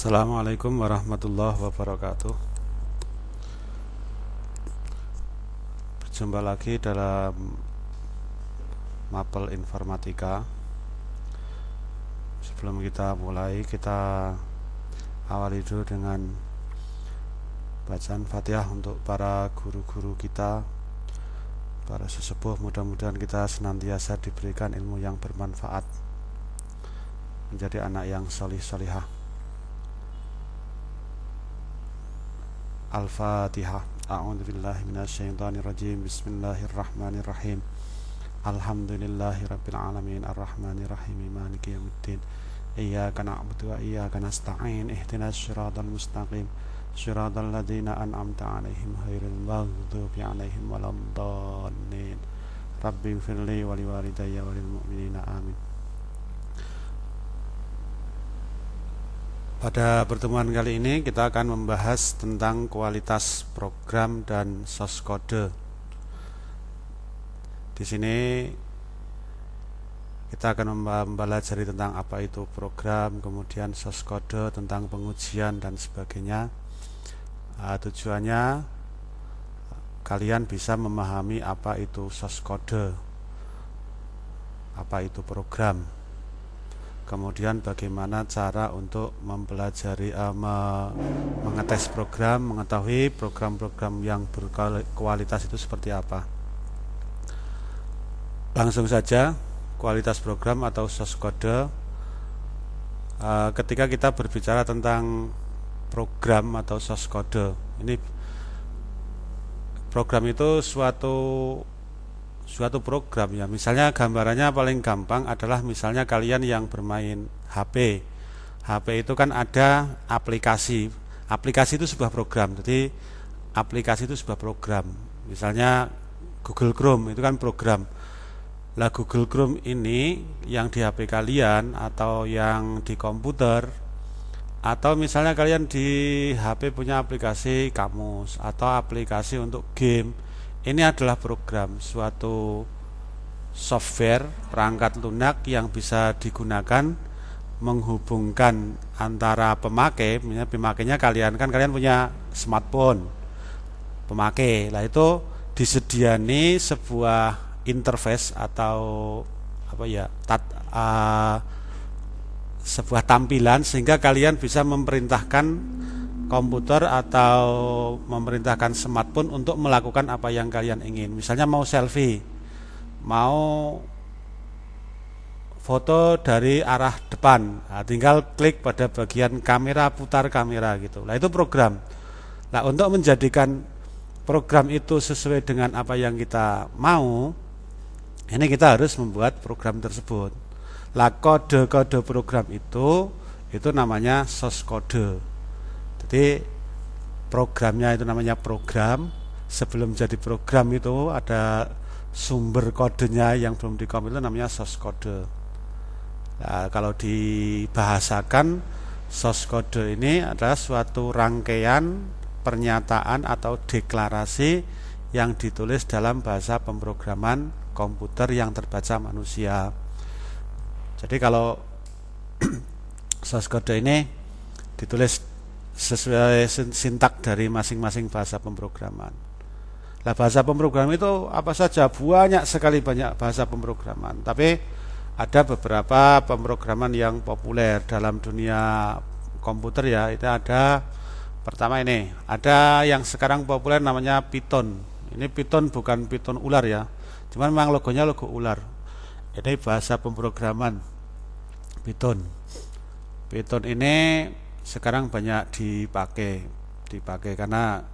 Assalamualaikum warahmatullahi wabarakatuh. Berjumpa lagi dalam Mapel Informatika. Sebelum kita mulai kita awali dulu dengan Bacaan Fatihah untuk para guru-guru kita Para sesepuh. Mudah-mudahan kita senantiasa diberikan ilmu yang bermanfaat Menjadi anak yang solih-solihah الفاتحة. أعوذ بالله من الشيطان الرجيم. بسم الله الرحمن الرحيم. الحمد لله رب العالمين. الرحمن الرحيم. مالك يوم الدين. إياك نعبد وإياك نستعين. اهدنا الصراط المستقيم. صراط الذين أنعمت عليهم غير المغضوب عليهم ولا الضالين. رب اغفر لي ولوالدي وللمؤمنين. آمين. Pada pertemuan kali ini kita akan membahas tentang kualitas program dan source code. Di sini kita akan mempelajari tentang apa itu program, kemudian source code, tentang pengujian dan sebagainya. Uh, tujuannya kalian bisa memahami apa itu source code, apa itu program kemudian bagaimana cara untuk mempelajari uh, me mengetes program mengetahui program-program yang berkualitas itu seperti apa? Langsung saja kualitas program atau source code uh, ketika kita berbicara tentang program atau source code ini program itu suatu suatu program ya. Misalnya gambarannya paling gampang adalah misalnya kalian yang bermain HP HP itu kan ada aplikasi. Aplikasi itu sebuah program. Jadi aplikasi itu sebuah program. Misalnya Google Chrome itu kan program. Lah Google Chrome ini yang di HP kalian atau yang di komputer atau misalnya kalian di HP punya aplikasi kamus atau aplikasi untuk game ini adalah program suatu software perangkat lunak yang bisa digunakan menghubungkan antara pemakai, pemakainya kalian kan kalian punya smartphone, pemakai, lah itu disediani sebuah interface atau apa ya, tat, uh, sebuah tampilan sehingga kalian bisa memerintahkan komputer atau memerintahkan smartphone untuk melakukan apa yang kalian ingin. Misalnya mau selfie, mau foto dari arah depan, nah, tinggal klik pada bagian kamera putar kamera gitu. Nah itu program. Nah untuk menjadikan program itu sesuai dengan apa yang kita mau, ini kita harus membuat program tersebut. Lah kode-kode program itu itu namanya source code. Jadi programnya itu namanya program. Sebelum jadi program itu ada sumber kodenya yang belum dikompil itu namanya source code. Nah, kalau dibahasakan source code ini adalah suatu rangkaian pernyataan atau deklarasi yang ditulis dalam bahasa pemrograman komputer yang terbaca manusia. Jadi kalau source code ini ditulis sesuai sintak dari masing-masing bahasa pemrograman. Nah, bahasa pemrograman itu apa saja? Banyak sekali banyak bahasa pemrograman. Tapi ada beberapa pemrograman yang populer dalam dunia komputer ya. Itu ada pertama ini, ada yang sekarang populer namanya Python. Ini Python bukan Python ular ya. Cuman memang logonya logo ular. Ini bahasa pemrograman Python. Python ini sekarang banyak dipakai dipakai karena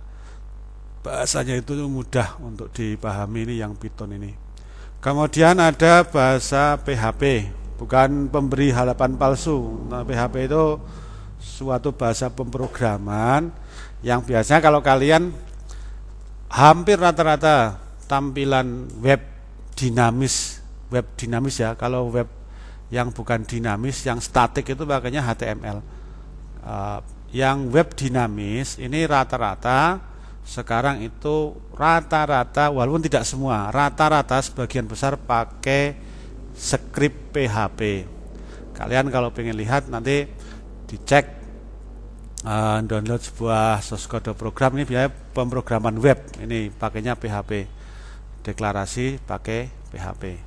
bahasanya itu mudah untuk dipahami ini yang Python ini. Kemudian ada bahasa PHP bukan pemberi halapan palsu. Nah, PHP itu suatu bahasa pemrograman yang biasanya kalau kalian hampir rata-rata tampilan web dinamis web dinamis ya. Kalau web yang bukan dinamis yang statik itu pakainya HTML uh, yang web dinamis ini rata-rata sekarang itu rata-rata walaupun tidak semua rata-rata sebagian besar pakai script PHP kalian kalau pengen lihat nanti dicek uh, download sebuah source code program. Ini biaya pemrograman web ini pakainya PHP deklarasi pakai PHP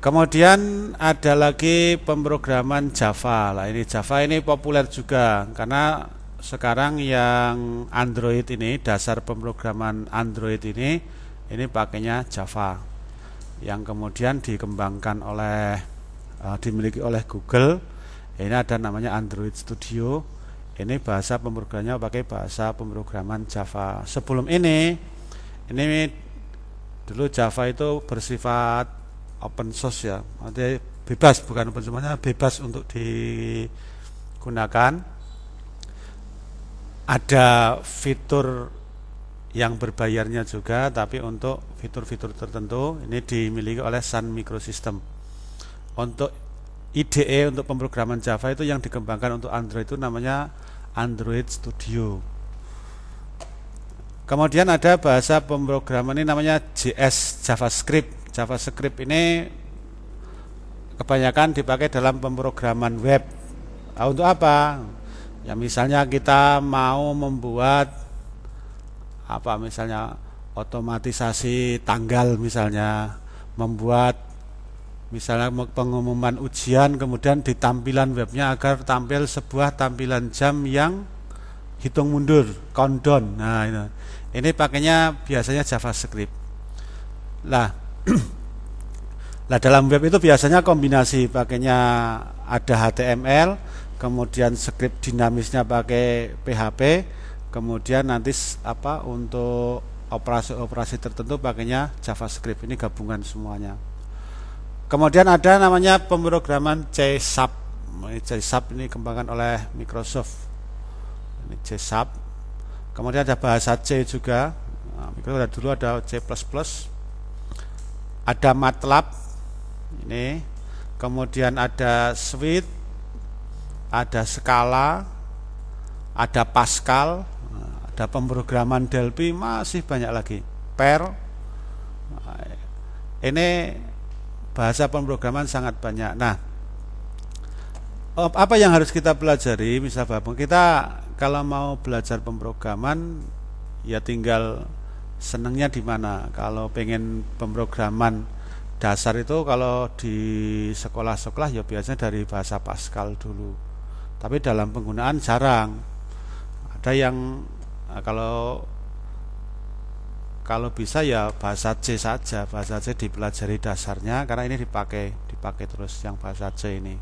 kemudian ada lagi pemrograman Java. Lah ini Java ini populer juga karena sekarang yang Android ini dasar pemrograman Android ini ini pakainya Java. Yang kemudian dikembangkan oleh uh, dimiliki oleh Google. Ini ada namanya Android Studio. Ini bahasa pemrogramannya pakai bahasa pemrograman Java. Sebelum ini ini dulu Java itu bersifat open source ya. Artinya bebas bukan open source bebas untuk digunakan. Ada fitur yang berbayarnya juga tapi untuk fitur-fitur tertentu ini dimiliki oleh Sun Microsystem. Untuk IDE untuk pemrograman Java itu yang dikembangkan untuk Android itu namanya Android Studio. Kemudian ada bahasa pemrograman ini namanya JS JavaScript JavaScript ini kebanyakan dipakai dalam pemrograman web. Nah, untuk apa? Ya misalnya kita mau membuat apa? Misalnya otomatisasi tanggal misalnya membuat misalnya pengumuman ujian kemudian di tampilan webnya agar tampil sebuah tampilan jam yang hitung mundur countdown. Nah ini, ini pakainya biasanya JavaScript. Lah lah dalam web itu biasanya kombinasi pakainya ada HTML kemudian script dinamisnya pakai PHP kemudian nanti apa untuk operasi-operasi tertentu pakainya JavaScript. Ini gabungan semuanya. Kemudian ada namanya pemrograman C Sharp C Sharp ini kembangkan oleh Microsoft. Ini C Sharp kemudian ada bahasa C juga. Nah, Microsoft dulu ada C++ ada MATLAB ini. Kemudian ada Swift ada Scala ada Pascal ada pemrograman Delphi masih banyak lagi. Per ini bahasa pemrograman sangat banyak. Nah apa yang harus kita pelajari misalnya kita kalau mau belajar pemrograman ya tinggal senengnya di mana kalau pengen pemrograman dasar itu kalau di sekolah-sekolah ya biasanya dari bahasa Pascal dulu tapi dalam penggunaan jarang ada yang Nah, kalau kalau bisa ya bahasa C saja, bahasa C dipelajari dasarnya karena ini dipakai dipakai terus yang bahasa C ini.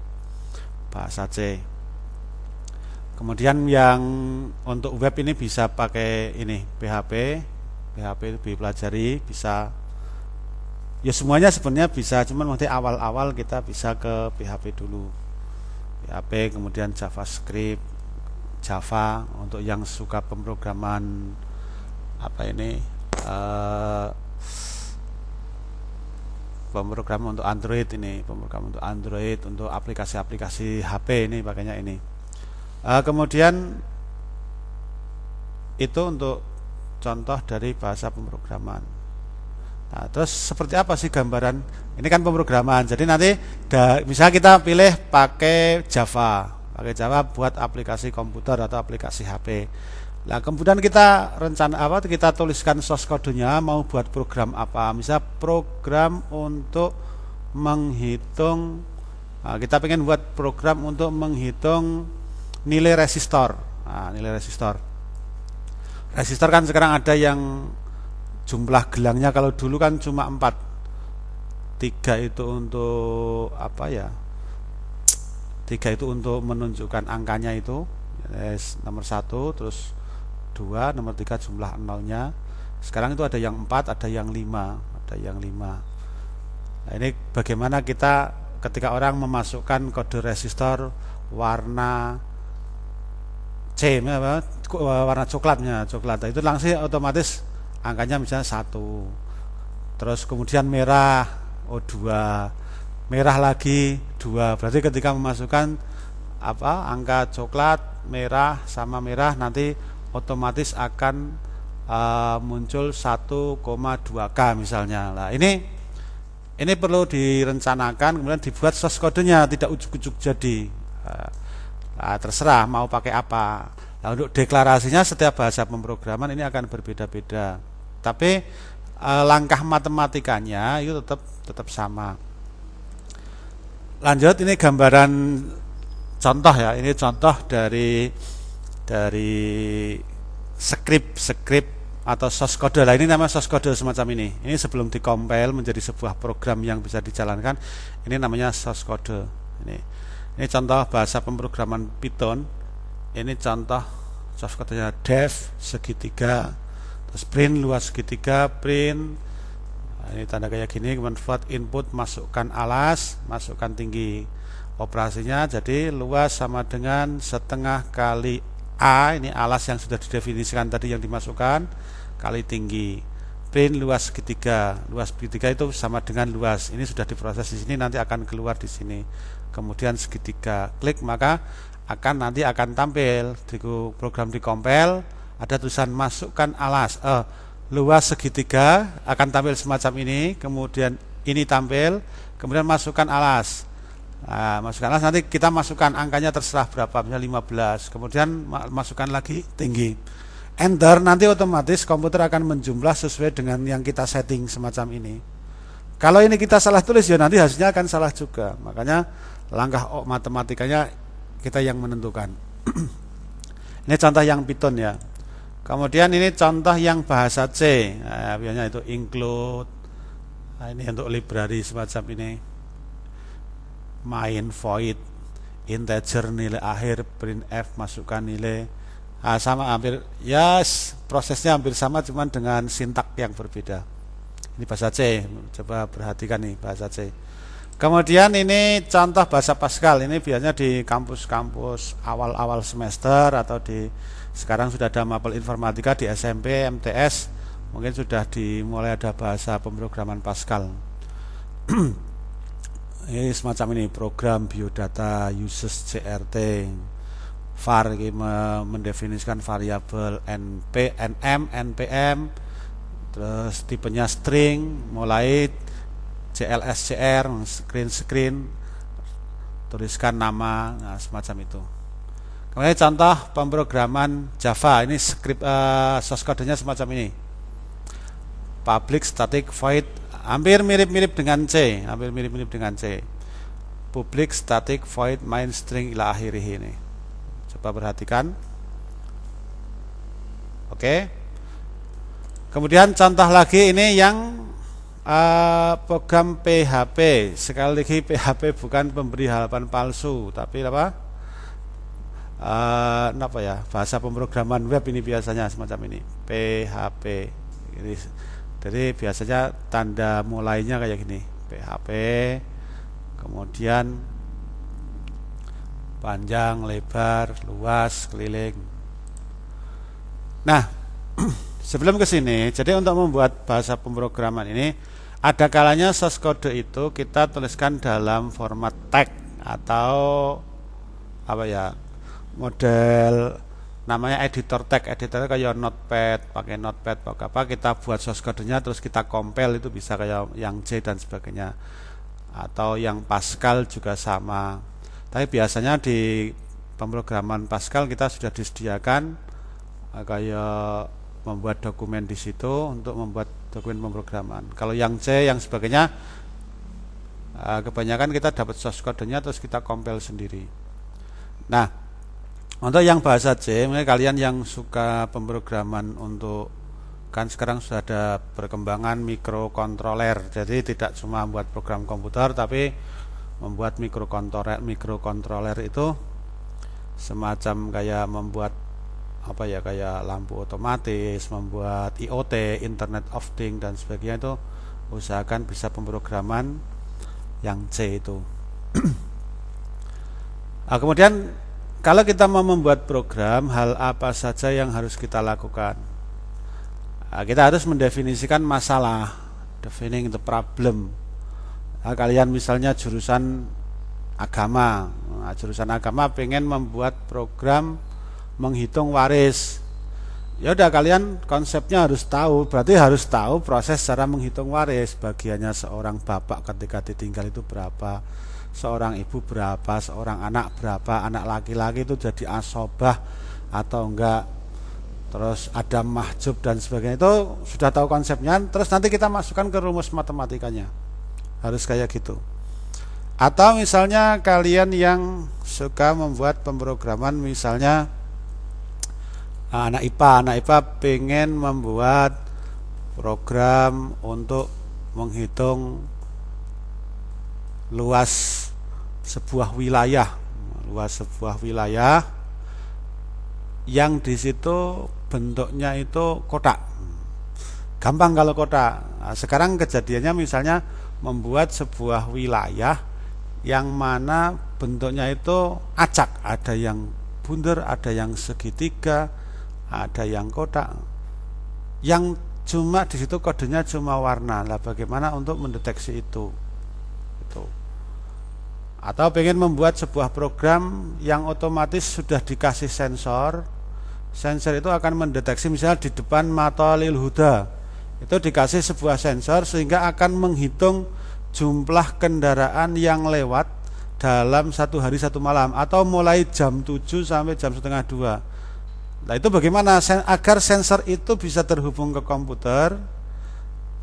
Bahasa C. Kemudian yang untuk web ini bisa pakai ini PHP. PHP itu dipelajari bisa ya semuanya sebenarnya bisa cuman nanti awal-awal kita bisa ke PHP dulu. PHP kemudian JavaScript Java untuk yang suka pemrograman apa ini uh, pemrograman untuk Android ini pemrograman untuk Android untuk aplikasi-aplikasi HP ini pakainya ini uh, kemudian itu untuk contoh dari bahasa pemrograman nah terus seperti apa sih gambaran ini kan pemrograman jadi nanti da, kita pilih pakai Java pakai Java buat aplikasi komputer atau aplikasi HP. Nah, kemudian kita rencana apa? Kita tuliskan source kodenya mau buat program apa? Misal program untuk menghitung nah, kita pengen buat program untuk menghitung nilai resistor. Nah, nilai resistor. Resistor kan sekarang ada yang jumlah gelangnya kalau dulu kan cuma 4. Tiga itu untuk apa ya? tiga itu untuk menunjukkan angkanya itu yes, nomor satu terus dua nomor tiga jumlah nolnya sekarang itu ada yang empat ada yang lima ada yang lima nah ini bagaimana kita ketika orang memasukkan kode resistor warna C warna coklatnya coklat. Itu langsung otomatis angkanya misalnya satu. Terus kemudian merah O2 merah lagi dua. Berarti ketika memasukkan apa angka coklat merah sama merah nanti otomatis akan uh, muncul 1,2k misalnya. Lah ini ini perlu direncanakan kemudian dibuat source kodenya tidak ujuk-ujuk jadi. Uh, Nah, terserah mau pakai apa. Nah, untuk deklarasinya setiap bahasa pemrograman ini akan berbeda-beda. Tapi eh, langkah matematikanya itu tetap tetap sama. Lanjut ini gambaran contoh ya. Ini contoh dari dari script script atau source code lah ini nama source code semacam ini ini sebelum dikompil menjadi sebuah program yang bisa dijalankan ini namanya source code ini ini contoh bahasa pemrograman Python. Ini contoh source code-nya def segitiga terus print luas segitiga print. Nah, ini tanda kayak gini convert input masukkan alas masukkan tinggi. Operasinya jadi luas sama dengan setengah kali A. Ini alas yang sudah didefinisikan tadi yang dimasukkan kali tinggi. Print luas segitiga. Luas segitiga itu sama dengan luas. Ini sudah diproses di sini nanti akan keluar di sini kemudian segitiga klik maka akan nanti akan tampil. Di program di compile ada tulisan masukkan alas eh, luas segitiga akan tampil semacam ini. Kemudian ini tampil kemudian masukkan alas. Nah, masukkan alas nanti kita masukkan angkanya terserah berapa misalnya 15 kemudian masukkan lagi tinggi. Enter nanti otomatis komputer akan menjumlah sesuai dengan yang kita setting semacam ini. Kalau ini kita salah tulis ya nanti hasilnya akan salah juga. Makanya langkah oh, matematikanya kita yang menentukan. Ini contoh yang Python ya. Kemudian ini contoh yang bahasa C. Nah, biasanya itu include. Nah, ini untuk library semacam ini. Main void integer nilai akhir print f masukkan nilai. Nah, sama hampir yes, prosesnya hampir sama cuman dengan sintak yang berbeda. Ini bahasa C. Coba perhatikan nih bahasa C kemudian ini contoh bahasa Pascal. Ini biasanya di kampus-kampus awal-awal semester atau di sekarang sudah ada mapel informatika di SMP MTS mungkin sudah dimulai ada bahasa pemrograman Pascal. Ini semacam ini program biodata uses CRT var ini mendefinisikan variabel np nm npm terus tipenya string mulai clscr screen screen tuliskan nama nah, semacam itu. Kemudian contoh pemrograman Java ini script uh, source code-nya semacam ini. Public static void hampir mirip-mirip dengan C hampir mirip-mirip dengan C. Public static void main string ila akhirih ini. Coba perhatikan. Oke. Kemudian contoh lagi ini yang uh, program PHP sekali lagi PHP bukan pemberi halaman palsu tapi apa? Uh, apa ya? Bahasa pemrograman web ini biasanya semacam ini. PHP ini jadi biasanya tanda mulainya kayak gini. PHP kemudian panjang lebar luas keliling. Nah sebelum ke sini jadi untuk membuat bahasa pemrograman ini ada kalanya source code itu kita tuliskan dalam format tag atau apa ya model namanya editor tag. Editor kayak notepad pakai notepad pakai apa kita buat source code-nya terus kita compile itu bisa kayak yang C dan sebagainya. Atau yang Pascal juga sama. Tapi biasanya di pemrograman Pascal kita sudah disediakan eh, kayak membuat dokumen di situ untuk membuat dokumen pemrograman kalau yang C yang sebagainya eh, kebanyakan kita dapat source code-nya terus kita compile sendiri nah untuk yang bahasa C, mungkin kalian yang suka pemrograman untuk kan sekarang sudah ada perkembangan mikrokontroler. Jadi tidak cuma membuat program komputer tapi membuat mikrokontroler mikrokontroler itu semacam kayak membuat apa ya kayak lampu otomatis, membuat IoT, Internet of Things dan sebagainya itu usahakan bisa pemrograman yang C itu. nah, kemudian kalau kita mau membuat program, hal apa saja yang harus kita lakukan? Nah, kita harus mendefinisikan masalah, defining the problem. Nah, kalian misalnya jurusan agama, nah, jurusan agama pengen membuat program menghitung waris. Ya udah kalian konsepnya harus tahu, berarti harus tahu proses cara menghitung waris. Bagiannya seorang bapak ketika ditinggal itu berapa, seorang ibu berapa, seorang anak berapa, anak laki-laki itu jadi asobah atau enggak. Terus ada mahjub dan sebagainya. Itu sudah tahu konsepnya. Terus nanti kita masukkan ke rumus matematikanya. Harus kayak gitu. Atau misalnya kalian yang suka membuat pemrograman misalnya anak IPA anak IPA pengen membuat program untuk menghitung luas sebuah wilayah. Luas sebuah wilayah yang di situ bentuknya itu kotak. Gampang kalau kotak. Nah, sekarang kejadiannya misalnya membuat sebuah wilayah yang mana bentuknya itu acak. Ada yang bundar ada yang segitiga ada yang kotak. Yang cuma di situ kodenya cuma warna. Lah bagaimana untuk mendeteksi itu? Itu atau pengen membuat sebuah program yang otomatis sudah dikasih sensor. Sensor itu akan mendeteksi misalnya di depan mata lil huda. Itu dikasih sebuah sensor sehingga akan menghitung jumlah kendaraan yang lewat dalam satu hari satu malam. Atau mulai jam 7 sampai jam setengah dua. Nah itu bagaimana? Agar sensor itu bisa terhubung ke komputer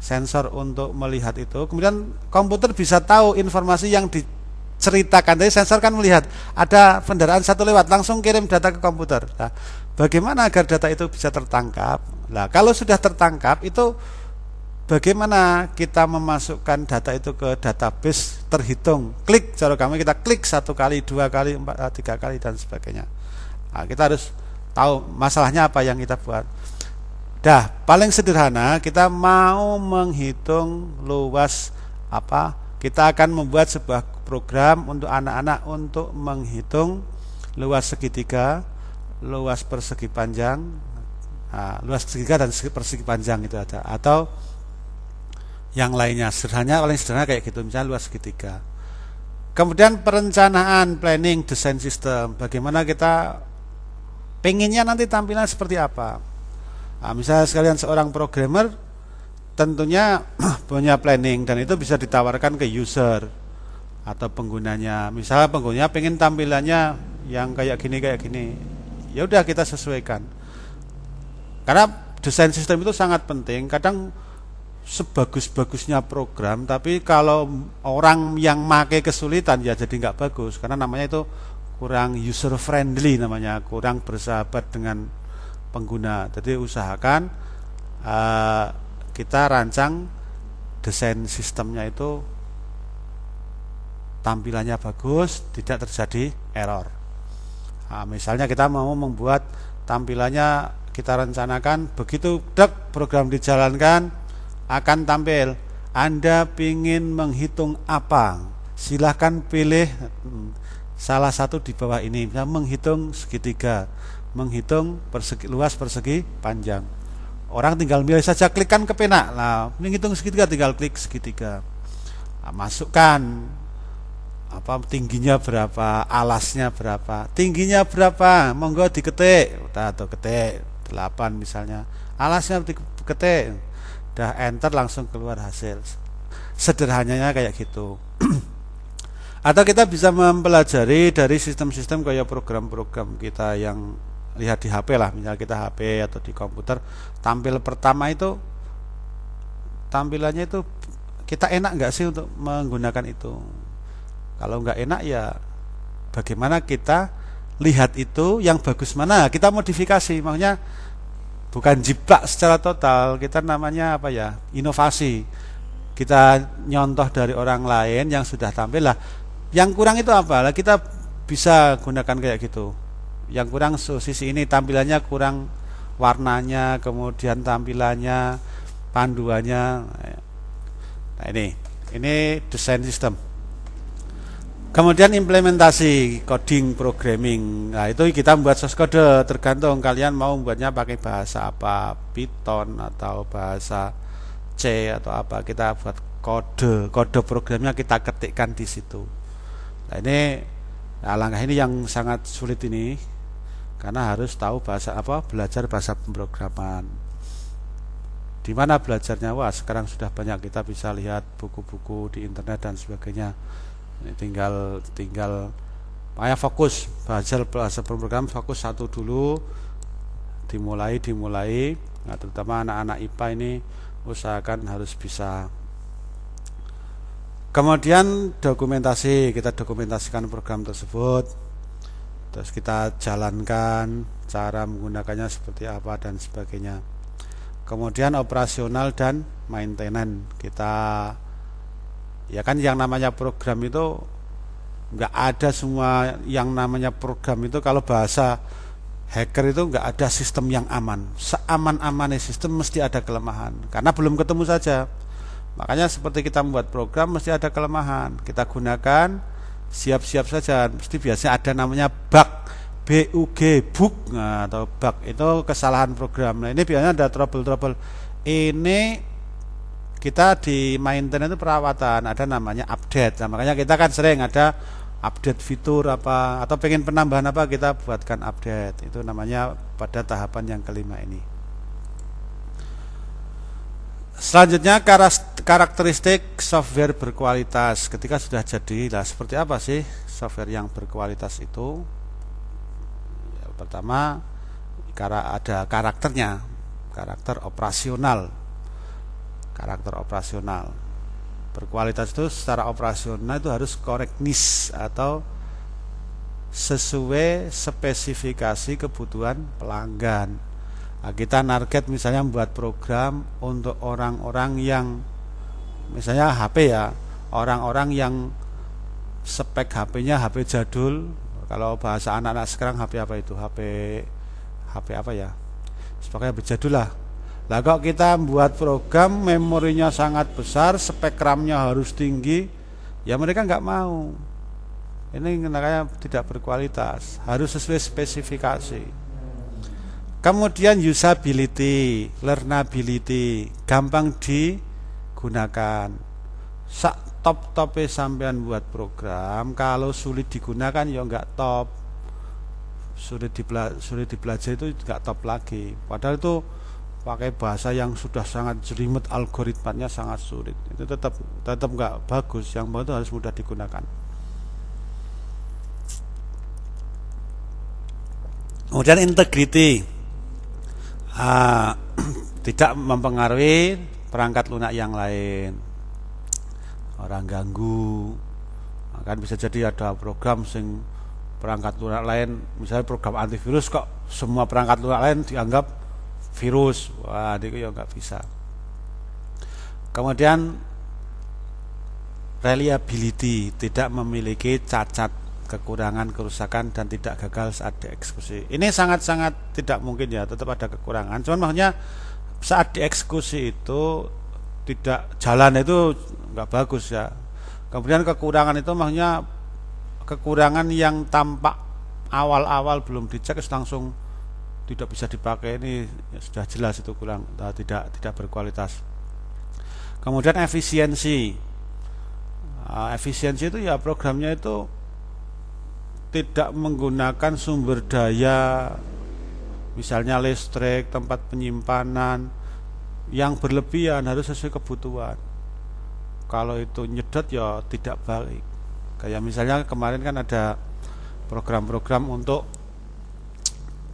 sensor untuk melihat itu. Kemudian komputer bisa tahu informasi yang diceritakan. Dari sensor kan melihat ada kendaraan satu lewat langsung kirim data ke komputer. Nah, bagaimana agar data itu bisa tertangkap? Nah kalau sudah tertangkap itu bagaimana kita memasukkan data itu ke database terhitung? Klik cara kami kita klik satu kali dua kali empat tiga kali dan sebagainya. Nah, kita harus tahu masalahnya apa yang kita buat. Dah paling sederhana kita mau menghitung luas apa kita akan membuat sebuah program untuk anak-anak untuk menghitung luas segitiga luas persegi panjang nah, luas segitiga dan persegi panjang itu ada. Atau yang lainnya sederhana paling sederhana kayak gitu misalnya luas segitiga. Kemudian perencanaan planning desain sistem bagaimana kita pengennya nanti tampilan seperti apa? Nah, misalnya sekalian seorang programmer tentunya punya planning dan itu bisa ditawarkan ke user atau penggunanya. Misalnya penggunanya pengen tampilannya yang kayak gini kayak gini. Ya udah kita sesuaikan. Karena desain sistem itu sangat penting. Kadang sebagus-bagusnya program tapi kalau orang yang make kesulitan ya jadi nggak bagus. Karena namanya itu kurang user friendly namanya. Kurang bersahabat dengan pengguna. Jadi usahakan uh, kita rancang desain sistemnya itu tampilannya bagus tidak terjadi error. Nah, misalnya kita mau membuat tampilannya kita rencanakan begitu dek program dijalankan akan tampil. Anda ingin menghitung apa? Silahkan pilih hmm, salah satu di bawah ini ya, menghitung segitiga. Menghitung persegi, luas persegi panjang. Orang tinggal milih saja klikkan ke pena nah menghitung segitiga tinggal klik segitiga. Nah, masukkan apa tingginya berapa alasnya berapa. Tingginya berapa? Monggo diketik. Atau ketik. 8 misalnya. Alasnya diketik dah enter langsung keluar hasil. Sederhananya kayak gitu atau kita bisa mempelajari dari sistem-sistem kayak program-program kita yang lihat di HP lah. Misalnya kita HP atau di komputer tampil pertama itu tampilannya itu kita enak nggak sih untuk menggunakan itu? Kalau nggak enak ya bagaimana kita lihat itu yang bagus mana? Kita modifikasi makanya bukan jiplak secara total kita namanya apa ya? Inovasi. Kita nyontoh dari orang lain yang sudah tampil lah yang kurang itu apa lah kita bisa gunakan kayak gitu yang kurang sisi ini tampilannya kurang warnanya kemudian tampilannya panduannya nah ini ini desain sistem Kemudian implementasi coding programming. Nah, itu kita membuat source code tergantung kalian mau membuatnya pakai bahasa apa, Python atau bahasa C atau apa. Kita buat kode, kode programnya kita ketikkan di situ. Nah, ini nah, langkah ini yang sangat sulit ini karena harus tahu bahasa apa, belajar bahasa pemrograman. Di mana belajarnya? Wah, sekarang sudah banyak kita bisa lihat buku-buku di internet dan sebagainya ini tinggal tinggal makanya fokus belajar belajar program fokus satu dulu dimulai dimulai nah, terutama anak-anak IPA ini usahakan harus bisa kemudian dokumentasi kita dokumentasikan program tersebut. Terus kita jalankan cara menggunakannya seperti apa dan sebagainya. Kemudian operasional dan maintenance. Kita ya kan yang namanya program itu nggak ada semua yang namanya program itu. Kalau bahasa hacker itu nggak ada sistem yang aman. Seaman-amannya sistem mesti ada kelemahan. Karena belum ketemu saja makanya seperti kita membuat program mesti ada kelemahan. Kita gunakan siap-siap saja. Mesti biasanya ada namanya bug BUG bug. Nah, atau bug itu kesalahan program. Nah ini biasanya ada trouble-trouble. Ini kita di maintenance itu perawatan. Ada namanya update. Nah, makanya kita kan sering ada update fitur apa atau pengen penambahan apa kita buatkan update. Itu namanya pada tahapan yang kelima ini. Selanjutnya karakteristik software berkualitas. Ketika sudah jadi lah seperti apa sih software yang berkualitas itu? Ya, pertama karena ada karakternya karakter operasional. Karakter operasional. Berkualitas itu secara operasional itu harus correctness atau sesuai spesifikasi kebutuhan pelanggan. Nah, kita target misalnya membuat program untuk orang-orang yang misalnya HP ya, orang-orang yang spek HP-nya HP jadul. Kalau bahasa anak-anak sekarang HP apa itu? HP HP apa ya? Sepaknya HP jadul lah Nah kalau kita membuat program memorinya sangat besar, spek RAM-nya harus tinggi, ya mereka nggak mau. Ini makanya tidak berkualitas, harus sesuai spesifikasi. Kemudian usability, learnability, gampang digunakan. Sak top topnya sampean buat program, kalau sulit digunakan ya nggak top. Sulit dipelajari, sulit dipelajari itu nggak top lagi. Padahal itu pakai bahasa yang sudah sangat jelimet algoritmanya sangat sulit itu tetap tetap nggak bagus yang itu harus mudah digunakan kemudian integrity ah, tidak mempengaruhi perangkat lunak yang lain. Orang ganggu. Kan bisa jadi ada program sing perangkat lunak lain. Misalnya program antivirus kok semua perangkat lunak lain dianggap virus. Wah itu ya nggak bisa. Kemudian reliability tidak memiliki cacat kekurangan kerusakan dan tidak gagal saat dieksekusi. Ini sangat-sangat tidak mungkin ya tetap ada kekurangan. Cuman makanya saat dieksekusi itu tidak jalan itu nggak bagus ya kemudian kekurangan itu makanya kekurangan yang tampak awal-awal belum dicek langsung tidak bisa dipakai ini sudah jelas itu kurang uh, tidak tidak berkualitas. Kemudian efisiensi, uh, efisiensi itu ya programnya itu tidak menggunakan sumber daya, misalnya listrik, tempat penyimpanan yang berlebihan harus sesuai kebutuhan. Kalau itu nyedot ya tidak baik. Kayak misalnya kemarin kan ada program-program untuk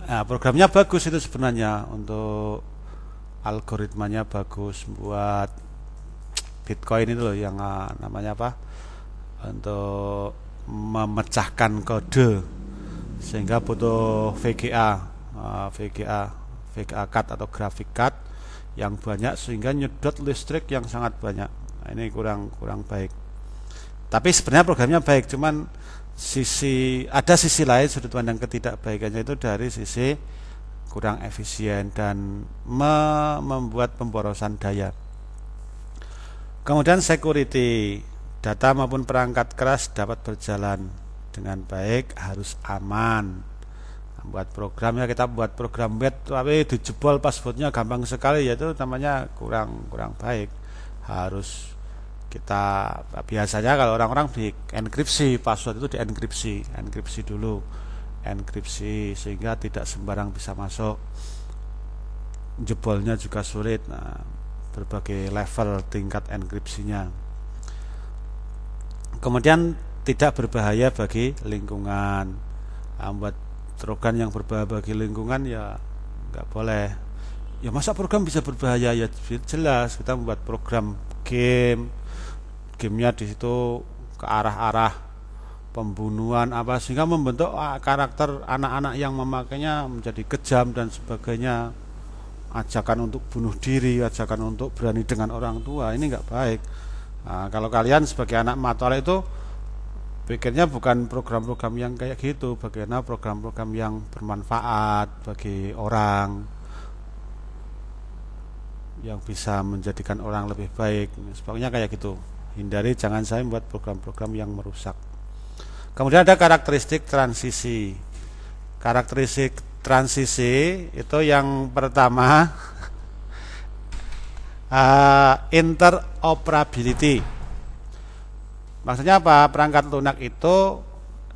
Nah, programnya bagus itu sebenarnya untuk algoritmanya bagus buat Bitcoin itu loh yang uh, namanya apa? Untuk memecahkan kode sehingga butuh VGA, uh, VGA, VGA card atau graphic card yang banyak sehingga nyedot listrik yang sangat banyak. Nah, ini kurang kurang baik. Tapi sebenarnya programnya baik, cuman sisi ada sisi lain sudut pandang ketidakbaikannya itu dari sisi kurang efisien dan me membuat pemborosan daya. Kemudian security, data maupun perangkat keras dapat berjalan dengan baik, harus aman. Buat programnya kita buat program web tapi dijebol passwordnya gampang sekali yaitu namanya kurang kurang baik. Harus kita biasanya kalau orang-orang di enkripsi password itu di enkripsi dulu enkripsi sehingga tidak sembarang bisa masuk. Jebolnya juga sulit nah berbagai level tingkat enkripsinya. Kemudian tidak berbahaya bagi lingkungan. Nah, program yang berbahaya bagi lingkungan ya nggak boleh. Ya masa program bisa berbahaya? Ya jelas kita membuat program game. Gamenya di situ ke arah-arah pembunuhan apa sehingga membentuk ah, karakter anak-anak yang memakainya menjadi kejam dan sebagainya. Ajakan untuk bunuh diri ajakan untuk berani dengan orang tua ini nggak baik. Nah, kalau kalian sebagai anak matol itu pikirnya bukan program-program yang kayak gitu bagaimana program-program yang bermanfaat bagi orang yang bisa menjadikan orang lebih baik. Sebagainya kayak gitu. Hindari jangan saya membuat program-program yang merusak. Kemudian ada karakteristik transisi. Karakteristik transisi itu yang pertama uh, interoperability maksudnya apa perangkat lunak itu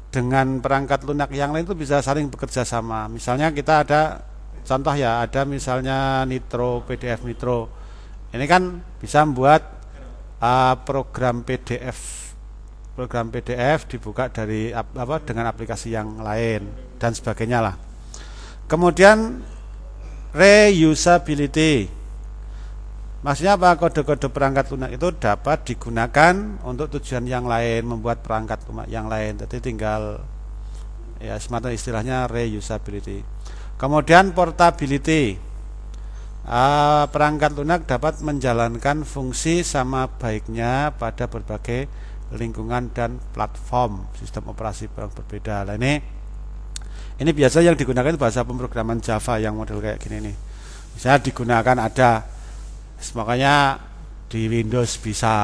dengan perangkat lunak yang lain itu bisa saling bekerja sama misalnya kita ada contoh ya ada misalnya Nitro PDF Nitro ini kan bisa membuat uh, program PDF program PDF dibuka dari apa dengan aplikasi yang lain dan sebagainya lah. Kemudian reusability. Maksudnya apa? Kode-kode perangkat lunak itu dapat digunakan untuk tujuan yang lain, membuat perangkat lunak yang lain. Jadi tinggal ya semata istilahnya reusability. Kemudian portability uh, perangkat lunak dapat menjalankan fungsi sama baiknya pada berbagai lingkungan dan platform sistem operasi yang berbeda. Nah ini ini biasa yang digunakan bahasa pemrograman Java yang model kayak gini nih. Misalnya digunakan ada makanya di Windows bisa,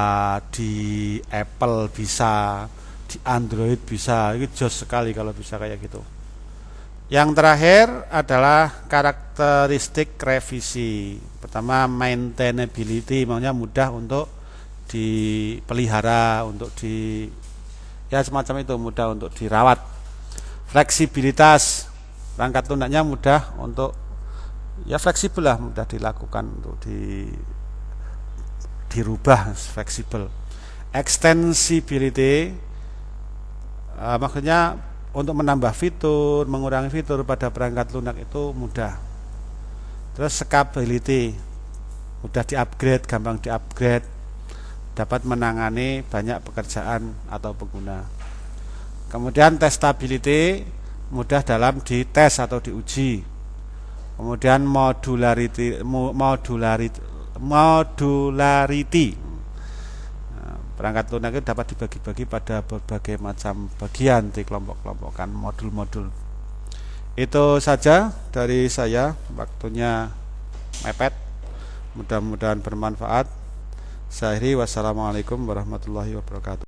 di Apple bisa, di Android bisa. Itu jos sekali kalau bisa kayak gitu. Yang terakhir adalah karakteristik revisi. Pertama maintainability, maksudnya mudah untuk dipelihara, untuk di ya semacam itu mudah untuk dirawat. Fleksibilitas perangkat lunaknya mudah untuk ya fleksibel lah, mudah dilakukan untuk di dirubah fleksibel. Extensibility uh, maksudnya untuk menambah fitur, mengurangi fitur pada perangkat lunak itu mudah. Terus scalability, mudah di-upgrade, gampang di-upgrade, dapat menangani banyak pekerjaan atau pengguna. Kemudian testability, mudah dalam dites atau diuji. Kemudian modularity, modularity, modularity Perangkat lunak itu dapat dibagi-bagi pada berbagai macam bagian di kelompok-kelompokan modul-modul. Itu saja dari saya, waktunya mepet. Mudah-mudahan bermanfaat. Saya wassalamualaikum warahmatullahi wabarakatuh.